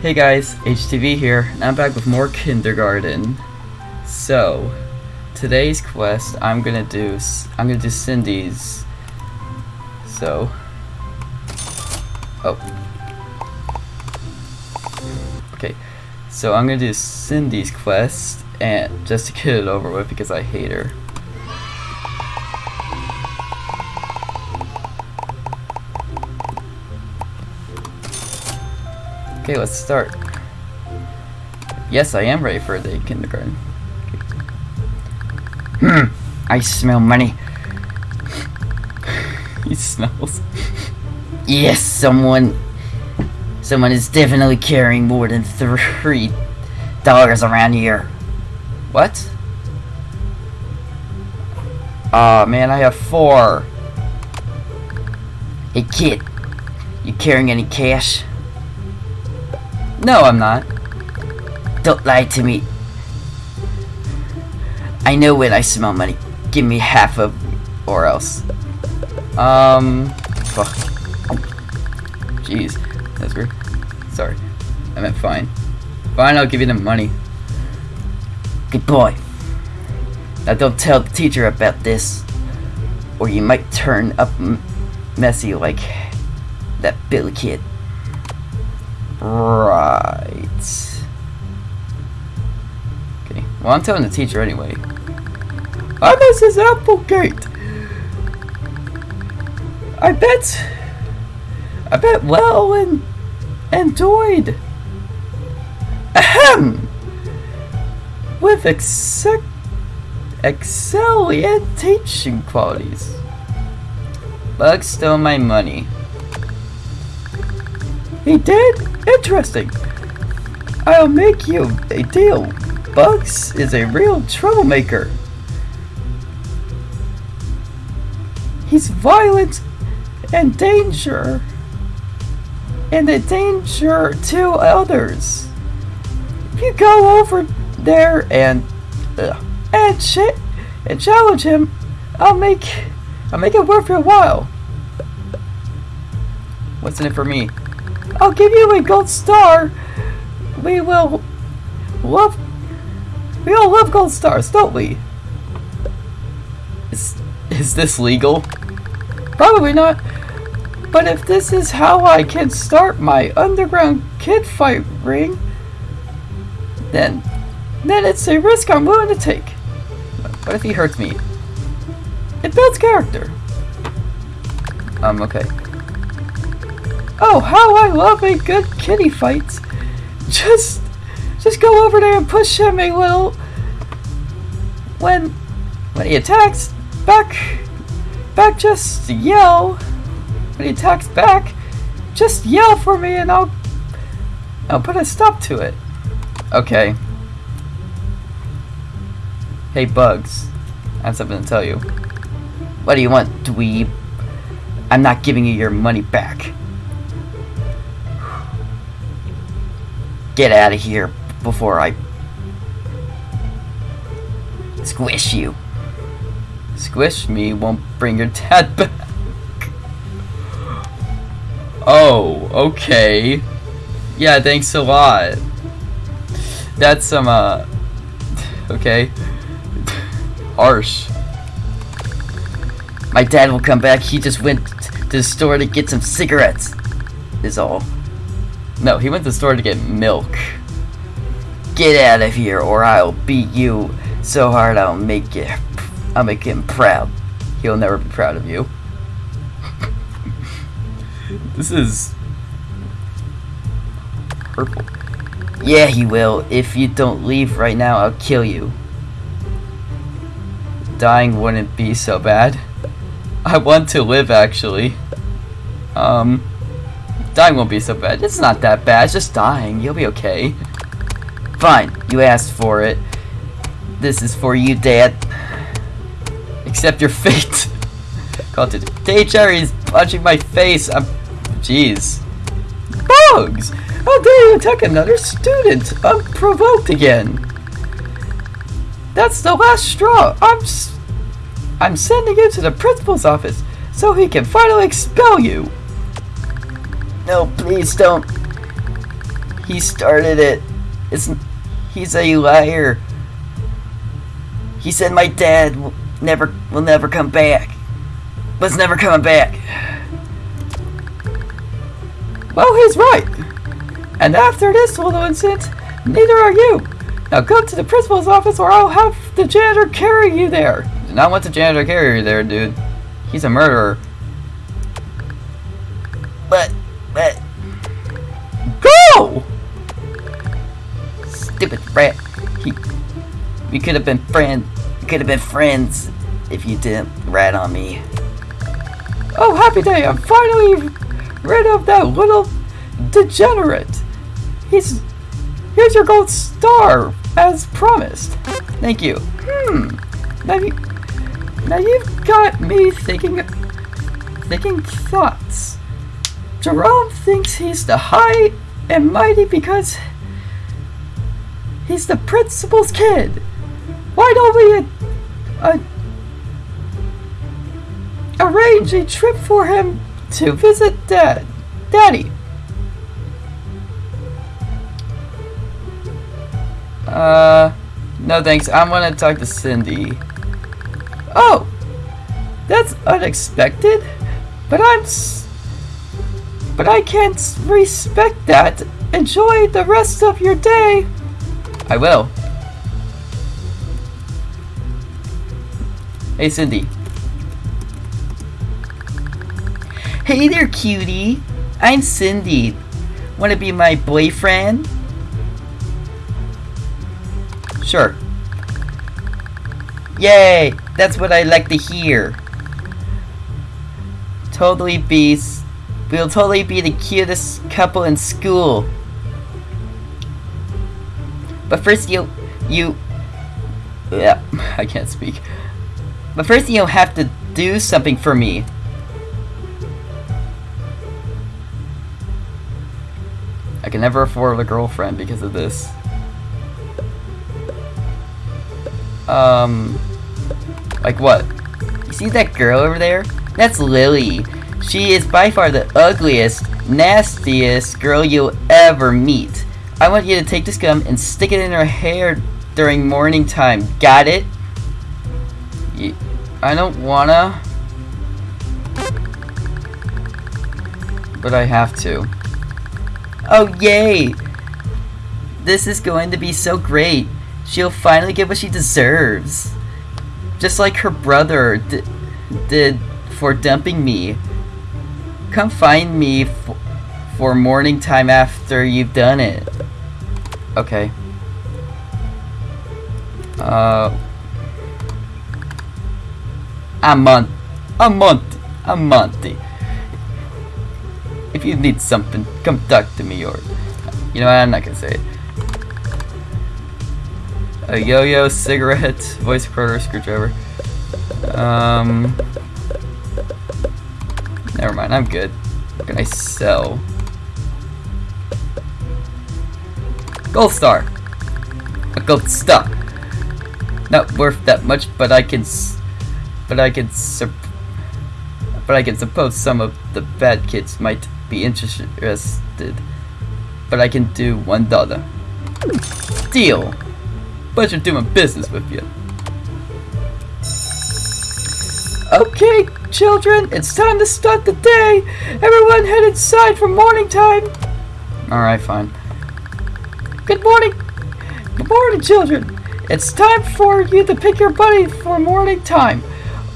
Hey guys, HTV here, and I'm back with more kindergarten. So, today's quest, I'm gonna do, I'm gonna do Cindy's. So, oh, okay. So I'm gonna do Cindy's quest, and just to get it over with because I hate her. Okay, let's start. Yes, I am ready for a day of kindergarten. Hmm, I smell money. he smells. Yes, someone. Someone is definitely carrying more than three dollars around here. What? Aw, man, I have four. Hey kid, you carrying any cash? No, I'm not. Don't lie to me. I know when I smell money. Give me half of, or else. Um, fuck. Jeez, that's weird. Sorry, I meant fine. Fine, I'll give you the money. Good boy. Now don't tell the teacher about this, or you might turn up messy like that Billy kid. Right. Okay, well, I'm telling the teacher anyway. How this is Applegate? I bet. I bet well and enjoyed. Ahem! With excel excellent teaching qualities. Bugs stole my money. He did? Interesting. I'll make you a deal. Bugs is a real troublemaker. He's violent and danger. And a danger to others. If you go over there and uh, and shit and challenge him, I'll make I'll make it worth your while. What's in it for me? I'll give you a gold star. We will love. We all love gold stars, don't we? Is is this legal? Probably not. But if this is how I can start my underground kid fight ring, then then it's a risk I'm willing to take. What if he hurts me? It builds character. I'm um, okay. Oh, how I love a good kitty fight. Just, just go over there and push him a little. When, when he attacks, back, back just yell. When he attacks back, just yell for me and I'll, I'll put a stop to it. Okay. Hey, Bugs. I have something to tell you. What do you want, dweeb? I'm not giving you your money back. Get out of here before I squish you. Squish me won't bring your dad back. Oh, okay. Yeah, thanks a lot. That's some, uh... Okay. Harsh. My dad will come back. He just went to the store to get some cigarettes. Is all. No, he went to the store to get milk. Get out of here, or I'll beat you so hard I'll make you. I'll make him proud. He'll never be proud of you. this is... Purple. Yeah, he will. If you don't leave right now, I'll kill you. Dying wouldn't be so bad. I want to live, actually. Um... Dying won't be so bad. It's not that bad. It's just dying. You'll be okay. Fine, you asked for it. This is for you, Dad. Accept your fate. Called it. Day Cherry's punching my face. I'm. Jeez. Bugs! How dare you attack another student unprovoked again? That's the last straw. I'm. S- I'm sending you to the principal's office so he can finally expel you. No, please don't. He started it. It's he's a liar. He said my dad will never will never come back. Was never coming back. Well, he's right. And after this little incident, neither are you. Now go to the principal's office or I'll have the janitor carry you there. Do not want the janitor carry you there, dude. He's a murderer. But, but, Go! stupid rat. He, we could have been friends. We could have been friends if you didn't rat on me. Oh, happy day! I'm finally rid of that little degenerate. He's here's your gold star as promised. Thank you. Hmm. Now you now you've got me thinking thinking thoughts. Jerome thinks he's the high and mighty because he's the principal's kid. Why don't we uh, uh, arrange a trip for him to visit Dad, Daddy? Uh, no thanks. I'm gonna talk to Cindy. Oh, that's unexpected. But I'm. S- but I can't respect that. Enjoy the rest of your day. I will. Hey, Cindy. Hey there, cutie. I'm Cindy. Wanna be my boyfriend? Sure. Yay! That's what I like to hear. Totally be. We'll totally be the cutest couple in school. But first you you Yeah, I can't speak. But first you'll have to do something for me. I can never afford a girlfriend because of this. Um like what? You see that girl over there? That's Lily. She is by far the ugliest, nastiest girl you'll ever meet. I want you to take this gum and stick it in her hair during morning time. Got it? I don't wanna. But I have to. Oh, yay! This is going to be so great. She'll finally get what she deserves. Just like her brother did for dumping me. Come find me for morning time after you've done it. Okay. Uh. A month. A month. A month. If you need something, come talk to me or. You know? I'm not gonna say it. A yo-yo, cigarette, voice recorder, screwdriver. Um. Never mind, I'm good. What can I sell? Gold star. A gold star. Not worth that much, but I can. But I can. But I can suppose some of the bad kids might be interested. But I can do one dollar. Deal. Pleasure doing business with you. Okay, children, it's time to start the day. Everyone head inside for morning time. Alright, fine. Good morning. Good morning, children. It's time for you to pick your buddy for morning time.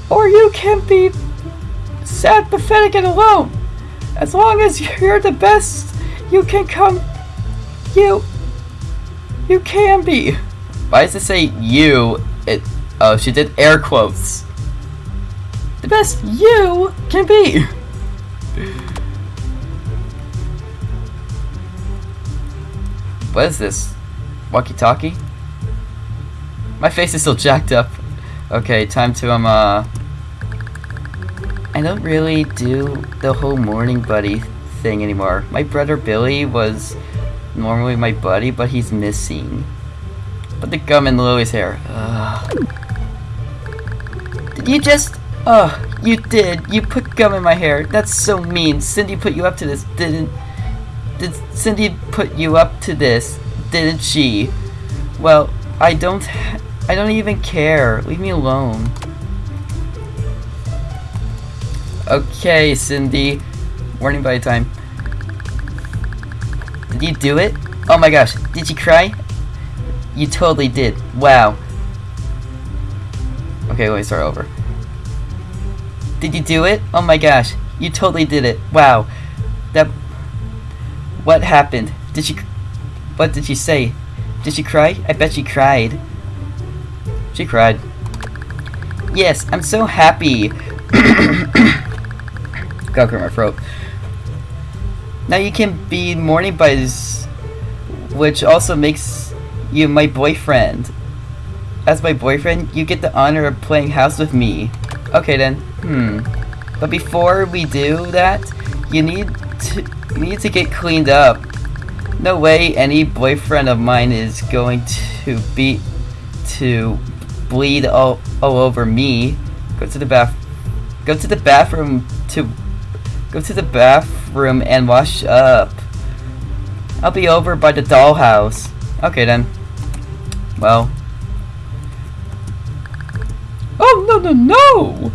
Or you can be sad, pathetic, and alone. As long as you're the best you can come, you, you can be. Why does it say you? It. Oh, she did air quotes. The best you can be. What is this? Walkie-talkie? My face is still jacked up. Okay, time to um uh. I don't really do the whole morning buddy thing anymore. My brother Billy was normally my buddy, but he's missing. Put the gum in Lily's hair. Ugh. Did you just? Oh, you did. You put gum in my hair. That's so mean. Cindy put you up to this, didn't? did Cindy put you up to this? Didn't she? Well, I don't. I don't even care. Leave me alone. Okay, Cindy. Warning by time. Did you do it? Oh my gosh, did you cry? You totally did. Wow. Okay, let me start over. Did you do it? Oh my gosh, you totally did it. Wow. That. What happened? Did she. What did she say? Did she cry? I bet she cried. She cried. Yes, I'm so happy. Got my throat. Now you can be morning buzz, which also makes you my boyfriend. As my boyfriend, you get the honor of playing house with me. Okay then. Hmm. But before we do that, you need to need to get cleaned up. No way any boyfriend of mine is going to be to bleed all, all over me. Go to the bath go to the bathroom to go to the bathroom and wash up. I'll be over by the dollhouse. Okay then. Well. Oh no no no!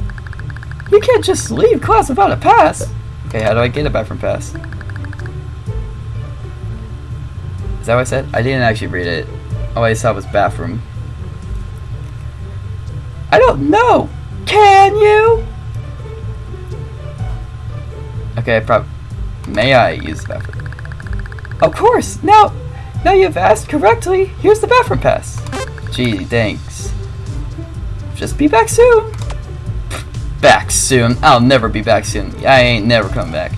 You can't just leave class without a pass. Okay, how do I get a bathroom pass? Is that what I said? I didn't actually read it. All I saw was bathroom. I don't know. Can you? Okay, prob- May I use the bathroom? Of course. Now, now you've asked correctly. Here's the bathroom pass. Gee, thanks. Just be back soon. Back soon? I'll never be back soon. I ain't never coming back.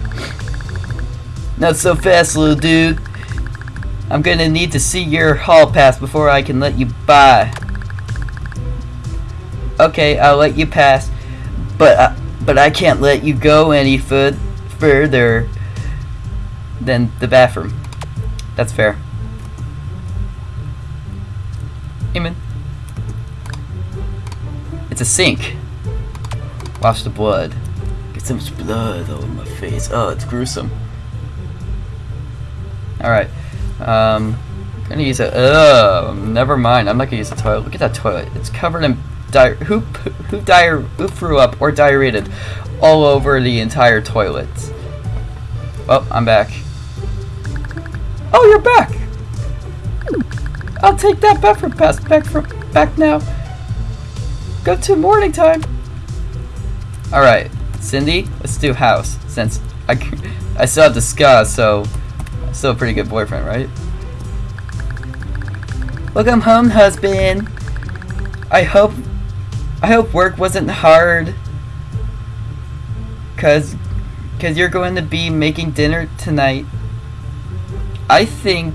Not so fast, little dude. I'm gonna need to see your hall pass before I can let you by. Okay, I'll let you pass, but I, but I can't let you go any fur- further than the bathroom. That's fair. Amen. It's a sink. Wash the blood. Get so much blood all over my face. Oh, it's gruesome. Alright. Um, I'm gonna use a. Oh, never mind. I'm not gonna use the toilet. Look at that toilet. It's covered in di- who who diar who threw up or diarrheated all over the entire toilet. Oh, I'm back. Oh, you're back. I'll take that bathroom pass back from back now. Go to morning time. All right, Cindy, let's do house since I, I still have the discuss, so still a pretty good boyfriend, right? Welcome home, husband. I hope I hope work wasn't hard. Cause cause you're going to be making dinner tonight. I think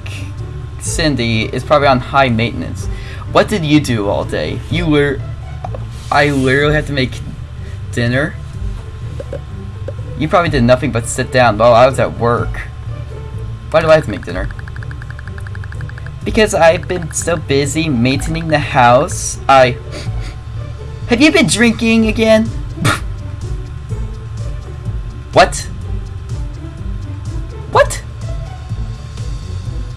Cindy is probably on high maintenance. What did you do all day? You were I literally had to make dinner. You probably did nothing but sit down while I was at work. Why do I have to make dinner? Because I've been so busy maintaining the house, I... Have you been drinking again? what? What?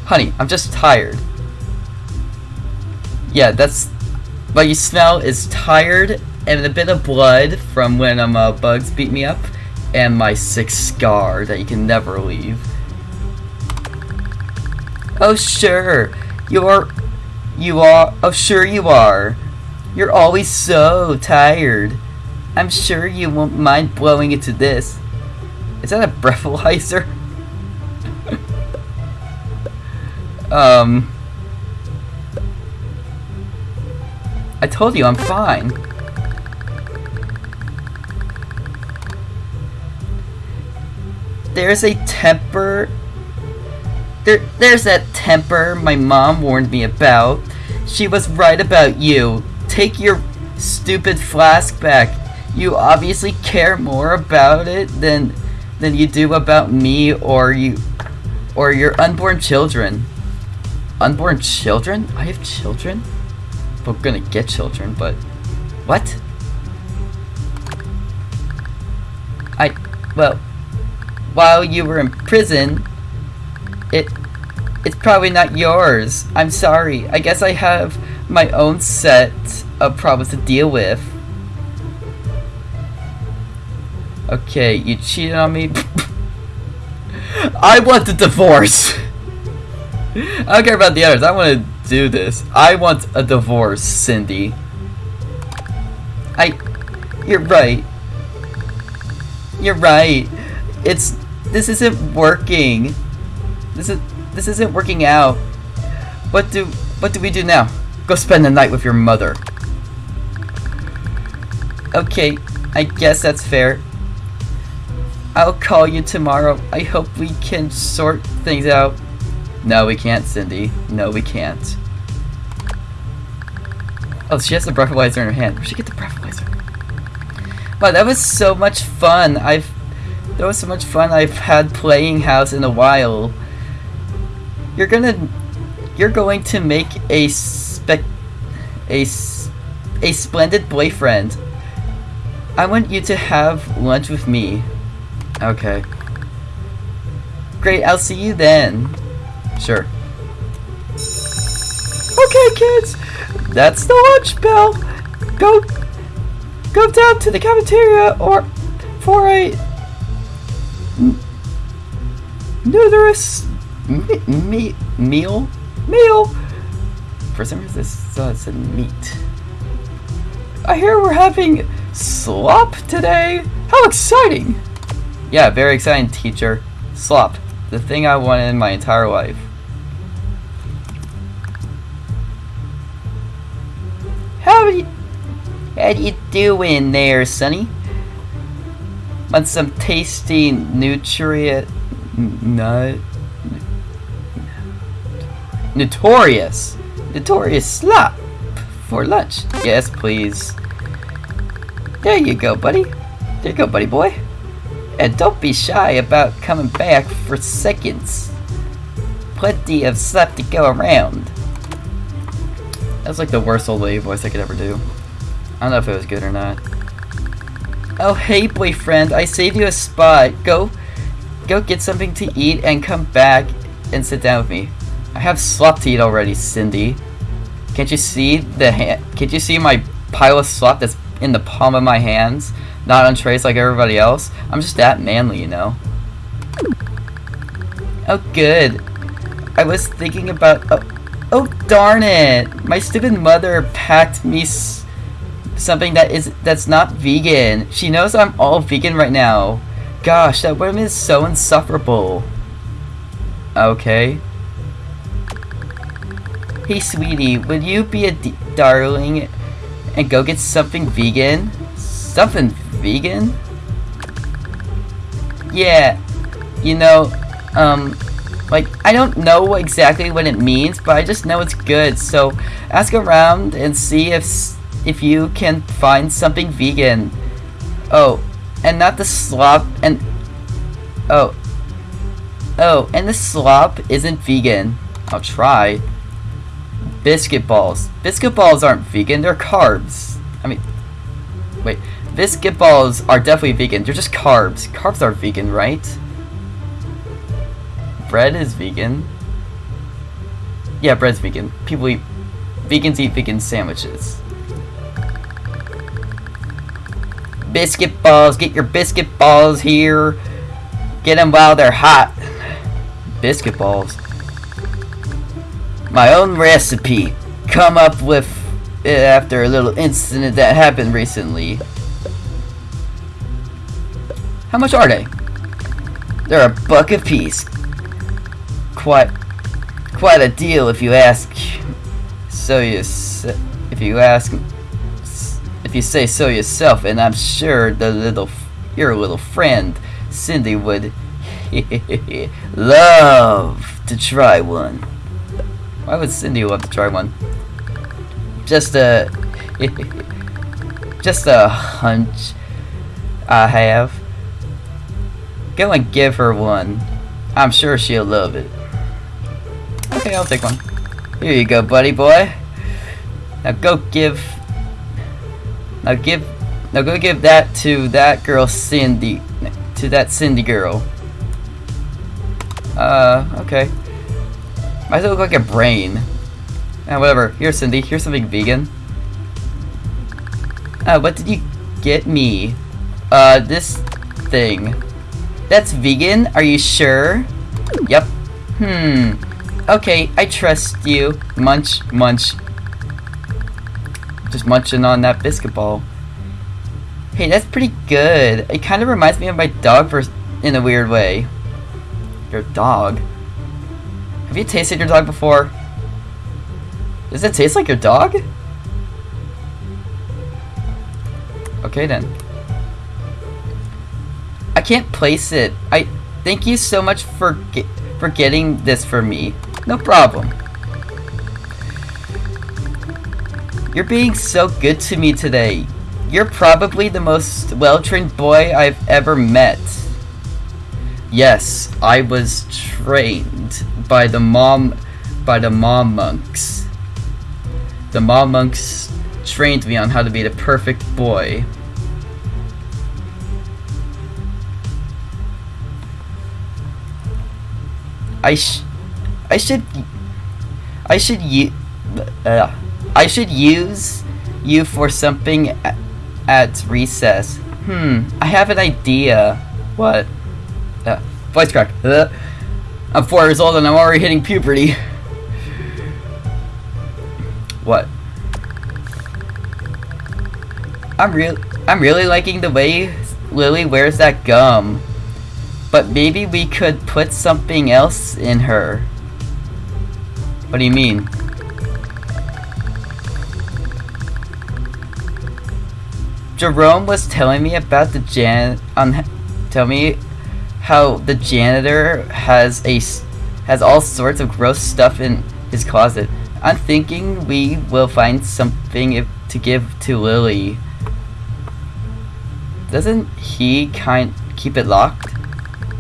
Honey, I'm just tired. Yeah, that's... What you smell is tired and a bit of blood from when um, uh, bugs beat me up, and my sick scar that you can never leave. Oh sure, you are, you are, oh sure you are. You're always so tired. I'm sure you won't mind blowing into this. Is that a breathalyzer? um... I told you I'm fine. There's a temper. There, there's that temper my mom warned me about. She was right about you. Take your stupid flask back. You obviously care more about it than than you do about me or you or your unborn children. Unborn children? I have children? We're gonna get children, but what? I well while you were in prison, It it's probably not yours. I'm sorry. I guess I have my own set of problems to deal with. Okay, you cheated on me. I want the divorce. I don't care about the others. I want to do this. I want a divorce, Cindy. I. You're right. You're right. It's. This isn't working. This is. This isn't working out. What do. What do we do now? Go spend the night with your mother. Okay, I guess that's fair. I'll call you tomorrow. I hope we can sort things out. No, we can't, Cindy. No, we can't. Oh, she has the breathalyzer in her hand. Where'd she get the breathalyzer? Wow, that was so much fun. I've... That was so much fun I've had playing house in a while. You're gonna... You're going to make a spec... A... A splendid boyfriend. I want you to have lunch with me. Okay. Great, I'll see you then. Sure. Okay, kids, that's the lunch bell. Go, go down to the cafeteria or for a numerous me, me, meal meal. For some reason, this uh, said meat. I hear we're having slop today. How exciting! Yeah, very exciting, teacher. Slop, the thing I wanted in my entire life. How you, how you doing there, Sonny? Want some tasty nutrient nut notorious notorious slop for lunch? Yes, please. There you go, buddy. There you go, buddy boy. And don't be shy about coming back for seconds. Plenty of stuff to go around. That's like the worst old lady voice I could ever do. I don't know if it was good or not. Oh hey boyfriend, I saved you a spot. Go go get something to eat and come back and sit down with me. I have slop to eat already, Cindy. Can't you see the hand can't you see my pile of slop that's in the palm of my hands? Not on trays like everybody else. I'm just that manly, you know. Oh good. I was thinking about oh, oh darn it. My stupid mother packed me something that is that's not vegan. She knows I'm all vegan right now. Gosh, that woman is so insufferable. Okay. Hey, sweetie, would you be a darling and go get something vegan? Something vegan? Yeah, you know, um, like, I don't know exactly what it means, but I just know it's good, so ask around and see if if you can find something vegan. Oh, and not the slop, and, oh, oh, and the slop isn't vegan. I'll try. Biscuit balls. Biscuit balls aren't vegan, they're carbs. I mean, wait, biscuit balls are definitely vegan, they're just carbs. Carbs are vegan, right? Bread is vegan. Yeah, bread's vegan. People eat, vegans eat vegan sandwiches. Biscuit balls, get your biscuit balls here. Get them while they're hot. Biscuit balls my own recipe come up with it after a little incident that happened recently. How much are they? They're a buck a piece. Quite, quite a deal if you ask. So you, if you ask, if you say so yourself, and I'm sure the little, your little friend Cindy would love to try one. Why would Cindy love to try one? Just a... just a hunch I have. Go and give her one. I'm sure she'll love it. Okay, I'll take one. Here you go, buddy boy. Now go give... Now give... Now go give that to that girl Cindy. To that Cindy girl. Uh, okay. Why does it look like a brain? Uh, whatever. Here, Cindy. Here's something vegan. Uh, what did you get me? Uh, this thing. That's vegan? Are you sure? Yep. Hmm. Okay, I trust you. Munch, munch. Just munching on that biscuit ball. Hey, that's pretty good. It kind of reminds me of my dog for, in a weird way. Your dog? Have you tasted your dog before? Does it taste like your dog? Okay then. I can't place it. I thank you so much for for getting this for me. No problem. You're being so good to me today. You're probably the most well-trained boy I've ever met. Yes, I was trained by the mom by the mom monks. The mom monks trained me on how to be the perfect boy. I sh I should I should u uh, I should use you for something at, recess. Hmm, I have an idea. What? Uh, voice crack. Uh, I'm four years old and I'm already hitting puberty. what? I'm real. I'm really liking the way Lily wears that gum. But maybe we could put something else in her. What do you mean? Jerome was telling me about the jan on tell me how the janitor has a has all sorts of gross stuff in his closet. I'm thinking we will find something if, to give to Lily. Doesn't he kind keep it locked?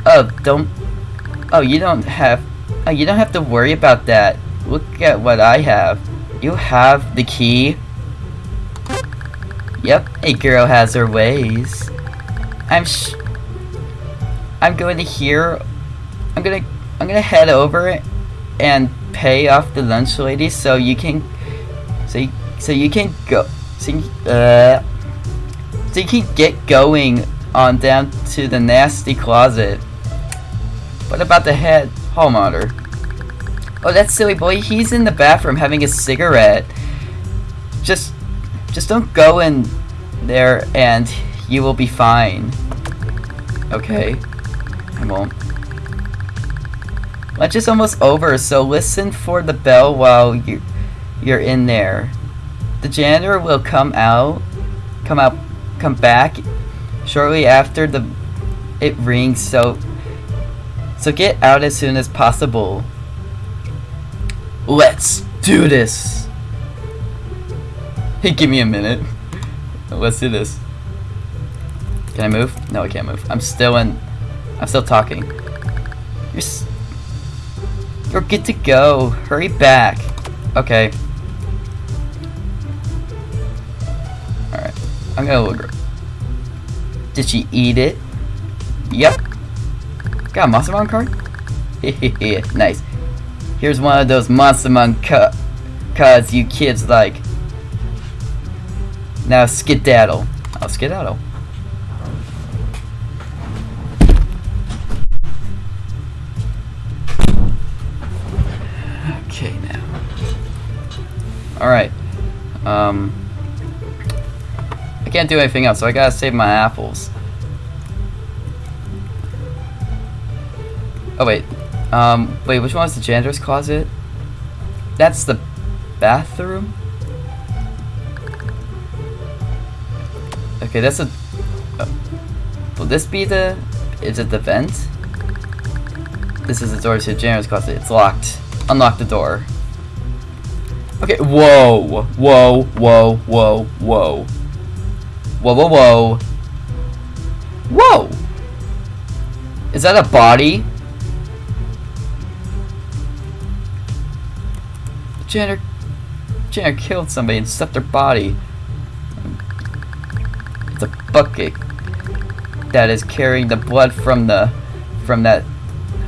Oh, don't. Oh, you don't have. Oh, you don't have to worry about that. Look at what I have. You have the key. Yep, a girl has her ways. I'm sh I'm going to hear I'm gonna I'm gonna head over and pay off the lunch lady so you can so you, so you can go so you, uh so you can get going on down to the nasty closet. What about the head monitor? Oh that silly boy, he's in the bathroom having a cigarette. Just just don't go in there and you will be fine. Okay. I won't. Lunch is almost over, so listen for the bell while you you're in there. The janitor will come out come out come back shortly after the it rings, so so get out as soon as possible. Let's do this! Hey, give me a minute. Let's do this. Can I move? No, I can't move. I'm still in. I'm still talking. You're. You're good to go. Hurry back. Okay. Alright. I'm gonna look. Did she eat it? Yep. Got a Monstermon card? nice. Here's one of those Monstermon cu cards you kids like. Now skedaddle. I'll skedaddle. Okay, now. Alright. Um... I can't do anything else, so I gotta save my apples. Oh, wait. Um, wait, which one is the janitor's closet? That's the bathroom? Okay, that's a... Uh, will this be the... Is it the vent? This is the door to janitor's closet. It's locked. Unlock the door. Okay, whoa! Whoa, whoa, whoa, whoa. Whoa, whoa, whoa. Whoa! Is that a body? Janitor... Janitor killed somebody and stuffed their body bucket that is carrying the blood from the from that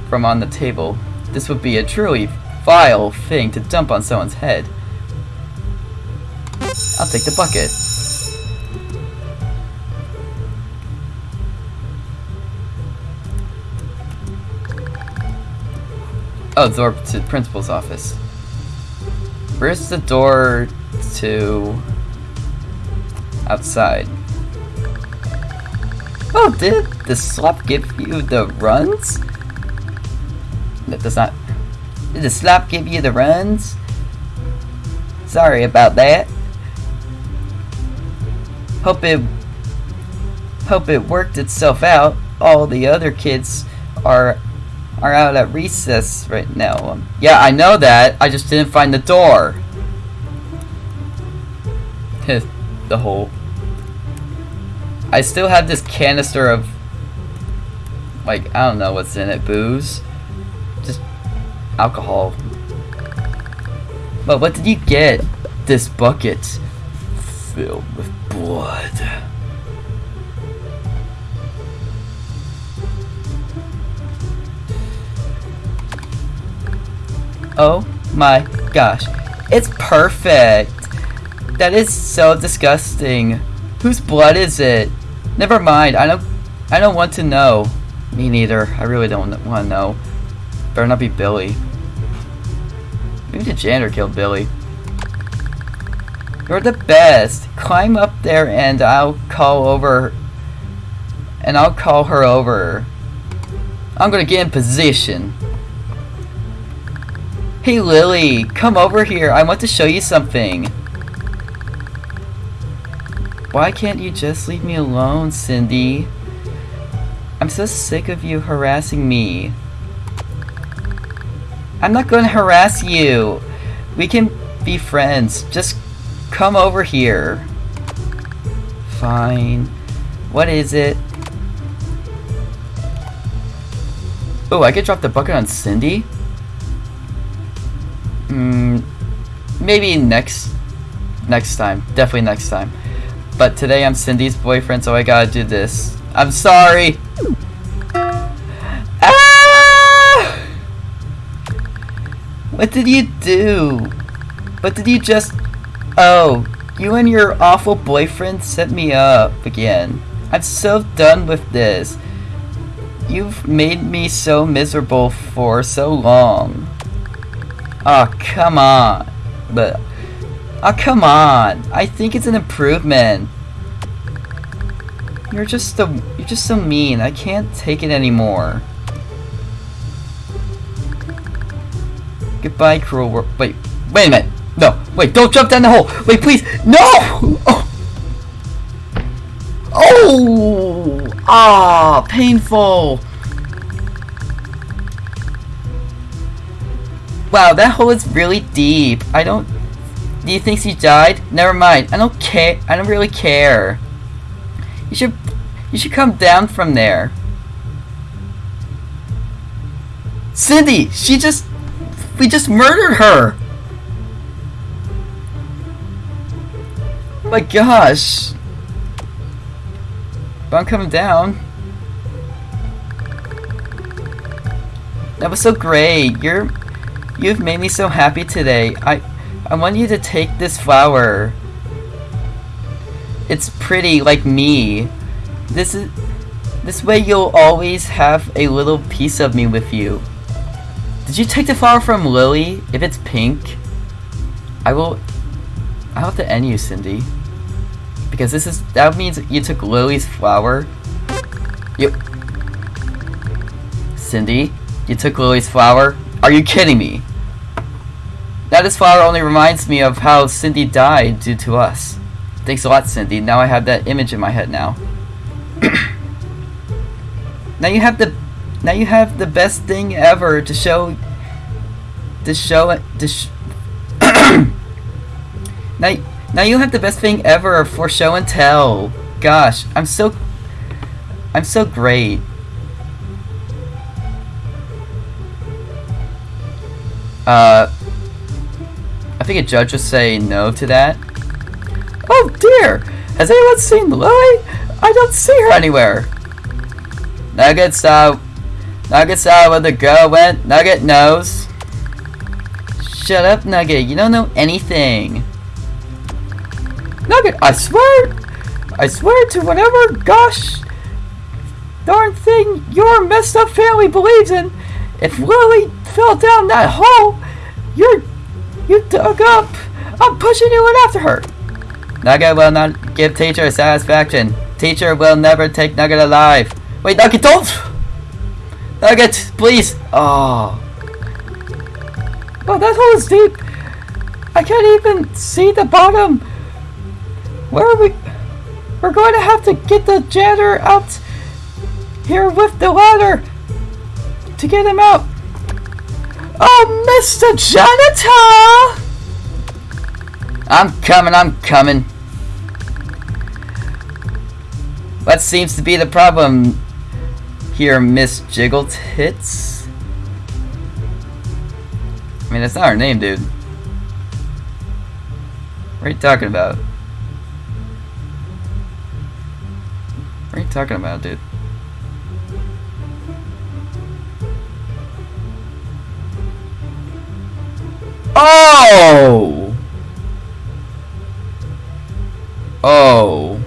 from on the table. This would be a truly vile thing to dump on someone's head. I'll take the bucket. Oh, door to the principal's office. Where's the door to outside? Oh, did the slap give you the runs? That does not. Did the slap give you the runs? Sorry about that. Hope it. Hope it worked itself out. All the other kids are are out at recess right now. Um, yeah, I know that. I just didn't find the door. the hole. I still have this canister of like I don't know what's in it, booze. Just alcohol. But what did you get? This bucket filled with blood. Oh my gosh. It's perfect. That is so disgusting. Whose blood is it? Never mind. I don't I don't want to know. Me neither. I really don't want to know. Better not be Billy. Maybe the janitor killed Billy. You're the best. Climb up there and I'll call over and I'll call her over. I'm gonna get in position. Hey Lily, come over here. I want to show you something. Why can't you just leave me alone, Cindy? I'm so sick of you harassing me. I'm not going to harass you. We can be friends. Just come over here. Fine. What is it? Oh, I could drop the bucket on Cindy? Mm, maybe next next time. Definitely next time. But today I'm Cindy's boyfriend, so I gotta do this. I'm sorry! Ah! What did you do? What did you just... Oh, you and your awful boyfriend set me up again. I'm so done with this. You've made me so miserable for so long. Oh, come on. But, oh, come on. I think it's an improvement. You're just so, you're just so mean. I can't take it anymore. Goodbye, cruel world. Wait, wait a minute. No, wait, don't jump down the hole. Wait, please. No! Oh! Oh! Ah, painful. Wow, that hole is really deep. I don't... Do you think she died? Never mind. I don't care. I don't really care. You should... You should come down from there. Cindy! She just... We just murdered her! My gosh. But I'm coming down. That was so great. You're You've made me so happy today. I I want you to take this flower. It's pretty like me. This is this way you'll always have a little piece of me with you. Did you take the flower from Lily? If it's pink, I will I'll have to end you, Cindy. Because this is that means you took Lily's flower. You Cindy, you took Lily's flower? Are you kidding me? That is flower only reminds me of how Cindy died due to us. Thanks a lot, Cindy. Now I have that image in my head now. now you have the now you have the best thing ever to show to show to sh now now you have the best thing ever for show and tell. Gosh, I'm so I'm so great. Uh I think a judge would say no to that. Oh dear! Has anyone seen Lily? I don't see her anywhere. Nuggets, uh, Nugget saw where the girl went. Nugget knows. Shut up, Nugget. You don't know anything. Nugget, I swear, I swear to whatever gosh darn thing your messed up family believes in, if Lily fell down that hole, you're you dug up. I'm pushing you in after her. Nugget will not give teacher satisfaction. Teacher will never take Nugget alive. Wait, Nugget, don't! Nugget, please! Oh. Oh, that hole is deep. I can't even see the bottom. Where are we? We're going to have to get the janitor out here with the ladder to get him out. Oh, Mr. Janitor! I'm coming, I'm coming. What seems to be the problem here, Miss Jiggle Tits? I mean, that's not her name, dude. What are you talking about? What are you talking about, dude? Oh! Oh.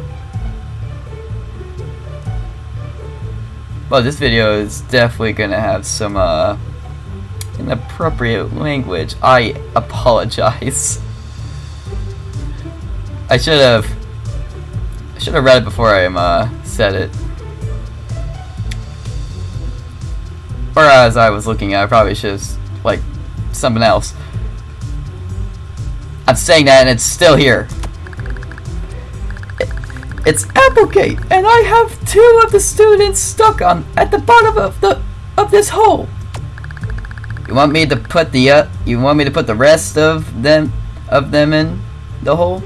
Well, this video is definitely gonna have some, uh, inappropriate language. I apologize. I should have, I should have read it before I, um, uh, said it. Or as I was looking at, I probably should have, like, something else. I'm saying that and it's still here. It's Applegate, and I have two of the students stuck on at the bottom of the of this hole. You want me to put the uh, you want me to put the rest of them of them in the hole?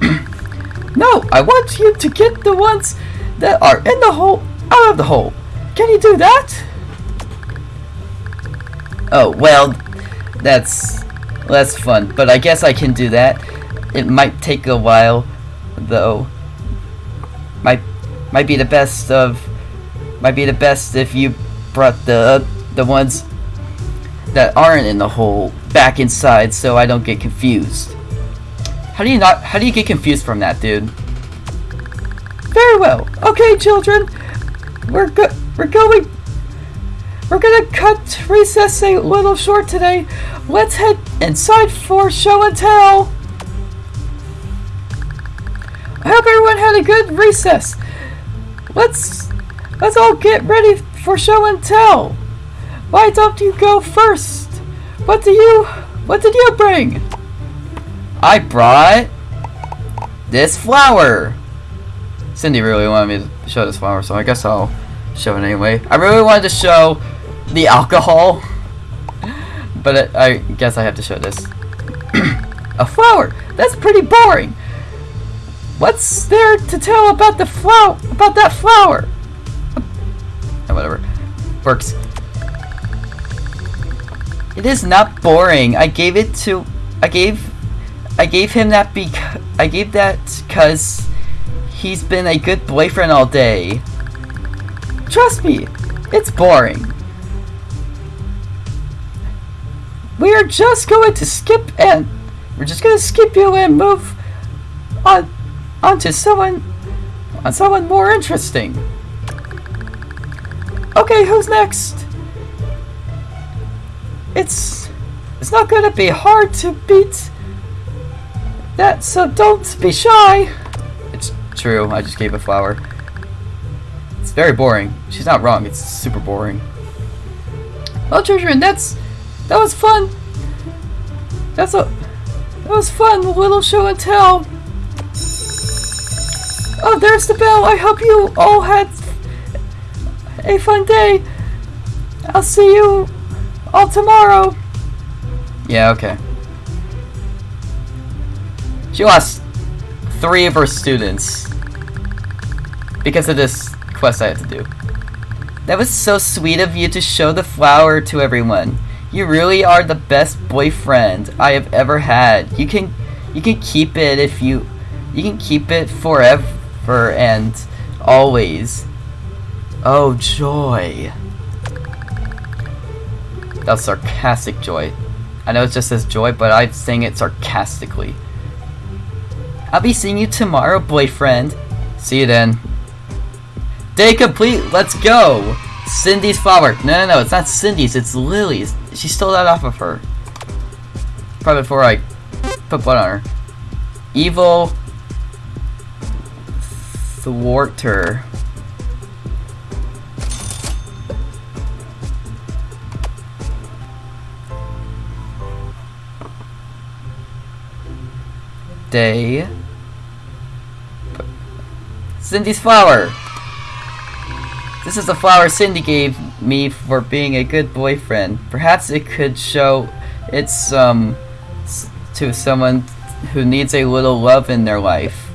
no, I want you to get the ones that are in the hole out of the hole. Can you do that? Oh well, that's that's fun, but I guess I can do that. It might take a while, though. Might might be the best of might be the best if you brought the the ones that aren't in the hole back inside so I don't get confused. How do you not how do you get confused from that, dude? Very well. Okay, children. We're go we're going we're gonna cut recess a little short today. Let's head inside for show and tell. I hope everyone had a good recess. Let's let's all get ready for show and tell. Why don't you go first? What do you what did you bring? I brought this flower. Cindy really wanted me to show this flower, so I guess I'll show it anyway. I really wanted to show the alcohol, but it, I guess I have to show this. A flower? That's pretty boring. What's there to tell about the flower? About that flower? Oh, whatever. Works. It is not boring. I gave it to. I gave. I gave him that because. I gave that because he's been a good boyfriend all day. Trust me, it's boring. We are just going to skip and we're just going to skip you and move on onto someone on someone more interesting. Okay, who's next? It's it's not going to be hard to beat that, so don't be shy. It's true. I just gave a flower. It's very boring. She's not wrong. It's super boring. Well, children, that's that was fun. That's a that was fun. Little show and tell. Oh, there's the bell. I hope you all had a fun day. I'll see you all tomorrow. Yeah, okay. She lost three of her students because of this quest I had to do. That was so sweet of you to show the flower to everyone. You really are the best boyfriend I have ever had. You can you can keep it if you you can keep it forever and always. Oh joy. That sarcastic joy. I know it just says joy, but I'm saying it sarcastically. I'll be seeing you tomorrow, boyfriend. See you then. Day complete, let's go! Cindy's flower. No, no, no, it's not Cindy's, it's Lily's. She stole that off of her. Probably before I put blood on her. Evil Thwarter. Day. Cindy's flower. This is the flower Cindy gave me for being a good boyfriend. Perhaps it could show it's um to someone who needs a little love in their life.